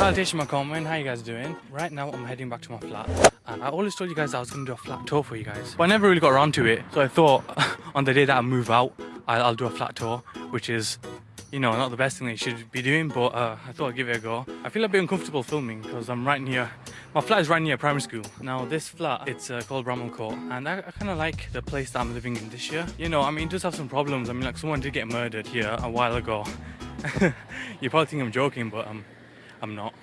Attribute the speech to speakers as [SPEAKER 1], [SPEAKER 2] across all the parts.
[SPEAKER 1] Salutation my comment, how you guys doing? Right now I'm heading back to my flat and I always told you guys I was going to do a flat tour for you guys but I never really got around to it so I thought on the day that I move out I'll, I'll do a flat tour which is you know, not the best thing that you should be doing, but uh, I thought I'd give it a go. I feel a bit uncomfortable filming because I'm right near, my flat is right near primary school. Now this flat, it's uh, called Bramham Court and I, I kind of like the place that I'm living in this year. You know, I mean, it does have some problems. I mean, like someone did get murdered here a while ago. you probably think I'm joking, but um, I'm not.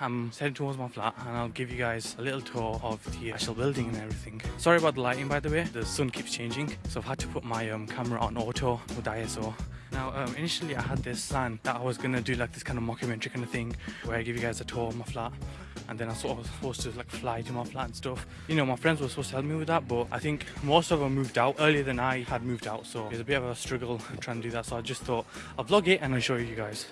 [SPEAKER 1] I'm heading towards my flat and I'll give you guys a little tour of the actual building and everything. Sorry about the lighting by the way, the sun keeps changing so I've had to put my um, camera on auto with ISO. Now um, initially I had this plan that I was gonna do like this kind of mockumentary kind of thing where I give you guys a tour of my flat and then I sort of was supposed to like fly to my flat and stuff. You know, my friends were supposed to help me with that, but I think most of them moved out earlier than I had moved out, so it was a bit of a struggle trying to do that. So I just thought I'll vlog it and I'll show you guys.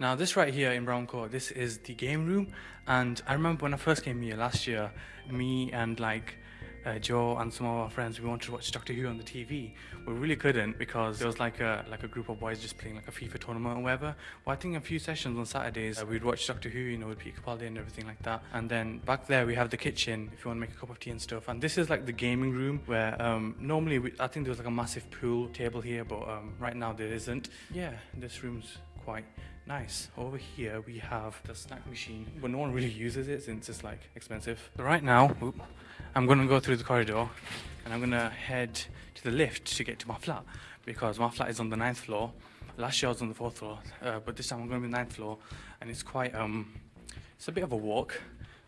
[SPEAKER 1] Now this right here in Brown Court, this is the game room and I remember when I first came here last year, me and like uh, Joe and some of our friends, we wanted to watch Doctor Who on the TV. We really couldn't because there was like a like a group of boys just playing like a FIFA tournament or whatever. Well, I think a few sessions on Saturdays, uh, we'd watch Doctor Who, you know, with Peter Capaldi and everything like that. And then back there we have the kitchen if you want to make a cup of tea and stuff. And this is like the gaming room where um, normally we, I think there was like a massive pool table here, but um, right now there isn't. Yeah, this room's quite nice. Over here we have the snack machine, but no one really uses it since it's like expensive. Right now, whoop, I'm gonna go through the corridor and I'm gonna head to the lift to get to my flat because my flat is on the ninth floor. Last year I was on the fourth floor, uh, but this time I'm gonna be the ninth floor and it's quite, um, it's a bit of a walk.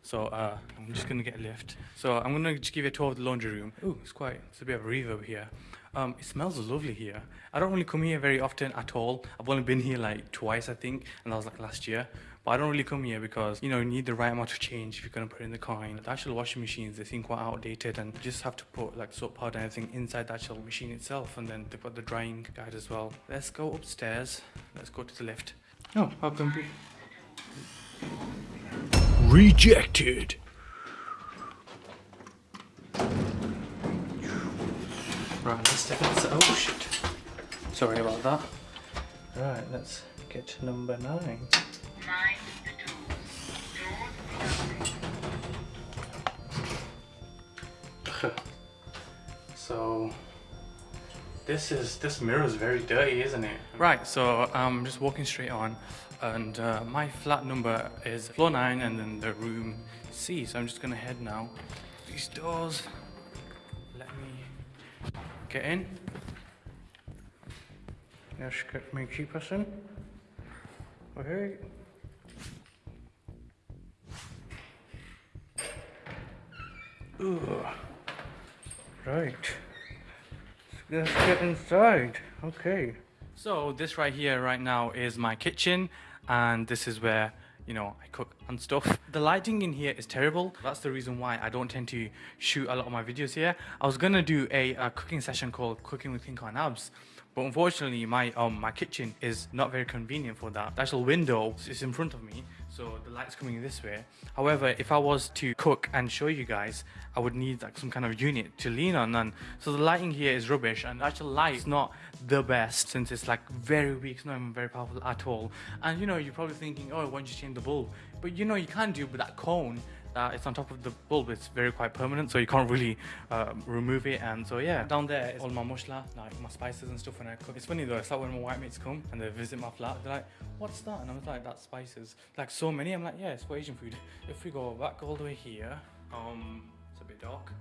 [SPEAKER 1] So uh, I'm just gonna get a lift. So I'm gonna just give you a tour of the laundry room. Ooh, it's quite, it's a bit of a reverb here. Um, it smells lovely here. I don't really come here very often at all. I've only been here like twice, I think, and that was like last year. But I don't really come here because, you know, you need the right amount of change if you're going to put in the coin. The actual washing machines, they seem quite outdated and you just have to put like soap powder and everything inside the actual machine itself. And then they put the drying guide as well. Let's go upstairs. Let's go to the lift. Oh, how come
[SPEAKER 2] Rejected.
[SPEAKER 1] Right, let's step into... Oh, shit. Sorry about that. Right, let's get to number nine. so this is this mirror is very dirty isn't it right so i'm just walking straight on and uh, my flat number is floor 9 and then the room c so i'm just gonna head now these doors get in let's get my key person okay Ugh. Right. Let's get inside. Okay. So this right here right now is my kitchen and this is where you know I cook and stuff. The lighting in here is terrible. That's the reason why I don't tend to shoot a lot of my videos here. I was gonna do a, a cooking session called Cooking with King Abs but unfortunately my um my kitchen is not very convenient for that. The actual window is in front of me so the light's coming this way. However if i was to cook and show you guys i would need like some kind of unit to lean on. And so the lighting here is rubbish and the actual light is not the best since it's like very weak. It's not even very powerful at all. And you know you're probably thinking oh why don't you change the bulb? But you know you can't do with that cone uh, it's on top of the bulb it's very quite permanent so you can't really uh, remove it. And so yeah down there is all my mushla like my spices and stuff when I cook. It's funny though it's like when my white mates come and they visit my flat they're like what's that? And I was like that's spices. Like so many. I'm like yeah it's for Asian food. If we go back all the way here um it's a bit dark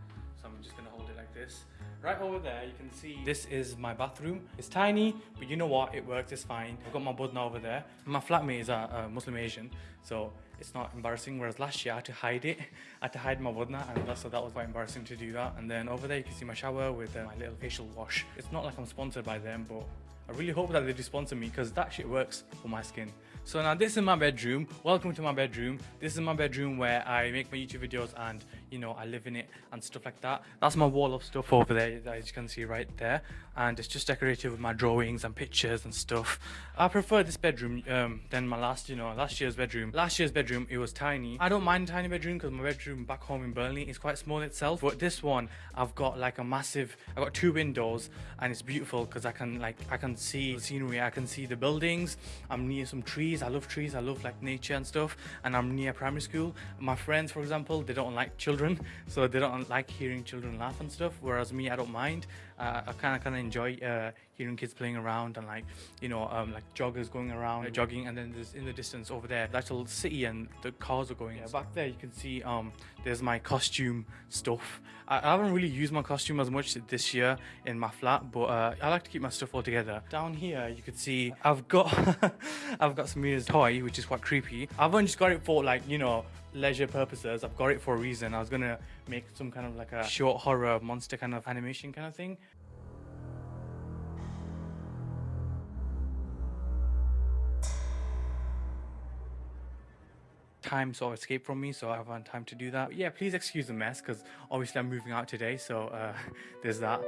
[SPEAKER 1] so I'm just gonna hold it like this. Right over there you can see this is my bathroom. It's tiny but you know what? It works it's fine. I've got my budna over there. My flatmate is a, a Muslim Asian so it's not embarrassing whereas last year I had to hide it. I had to hide my budna and so that was quite embarrassing to do that. And then over there you can see my shower with uh, my little facial wash. It's not like I'm sponsored by them but I really hope that they do sponsor me because that shit works for my skin. So now this is my bedroom. Welcome to my bedroom. This is my bedroom where I make my YouTube videos and you know I live in it and stuff like that that's my wall of stuff over there as you can see right there and it's just decorated with my drawings and pictures and stuff I prefer this bedroom um, than my last you know last year's bedroom last year's bedroom. It was tiny. I don't mind tiny bedroom because my bedroom back home in Burnley is quite small itself. But this one, I've got like a massive. I've got two windows, and it's beautiful because I can like I can see the scenery. I can see the buildings. I'm near some trees. I love trees. I love like nature and stuff. And I'm near primary school. My friends, for example, they don't like children, so they don't like hearing children laugh and stuff. Whereas me, I don't mind. Uh, I kind of kind of enjoy uh, hearing kids playing around and like you know um, like joggers going around uh, jogging and then there's in the distance over there the actual city and the cars are going yeah, back there you can see um there's my costume stuff. I, I, haven't really used my costume as much this year in my flat but uh, I like to keep my stuff all together. Down here you can see I've got I've got Samira's toy which is quite creepy. I've only just got it for like you know leisure purposes. I've got it for a reason. I was gonna make some kind of like a short horror monster kind of animation kind of thing time sort of escape from me, so I haven't time to do that. But yeah, please excuse the mess, because obviously I'm moving out today, so uh, there's that.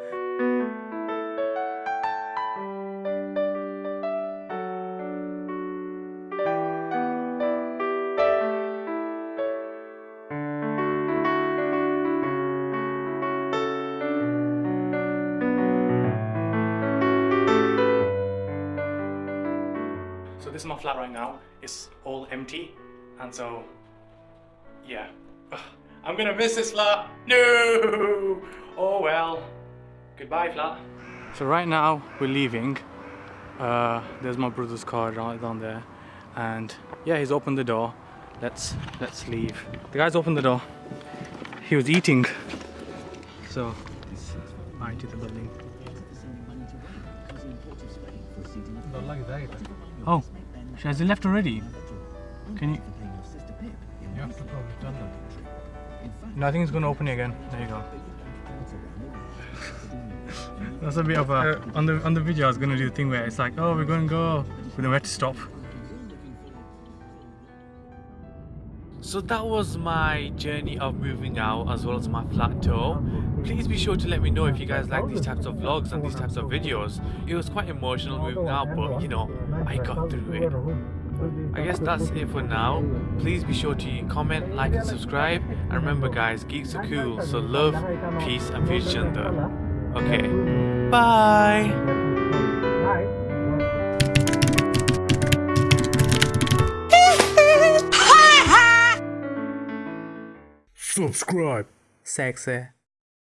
[SPEAKER 1] So this is my flat right now. It's all empty and so, yeah. Ugh, I'm gonna miss this flat. No! Oh well. Goodbye, flat. So right now, we're leaving. Uh, there's my brother's car right down there. And yeah, he's opened the door. Let's let's leave. The guy's opened the door. He was eating. So, bye to the building. Oh, she has left already? Can you? Going to open again. There you go. That's a bit of a uh, on the on the video. I was going to do the thing where it's like, oh, we're going to go, but then we had to stop. So that was my journey of moving out as well as my flat tour. Please be sure to let me know if you guys like these types of vlogs and these types of videos. It was quite emotional moving out but you know, I got through it. I guess that's it for now. Please be sure to comment, like and subscribe. And remember guys, geeks are cool, so love, peace and peace gender. Okay, bye!
[SPEAKER 2] Subscribe.
[SPEAKER 1] Sexy.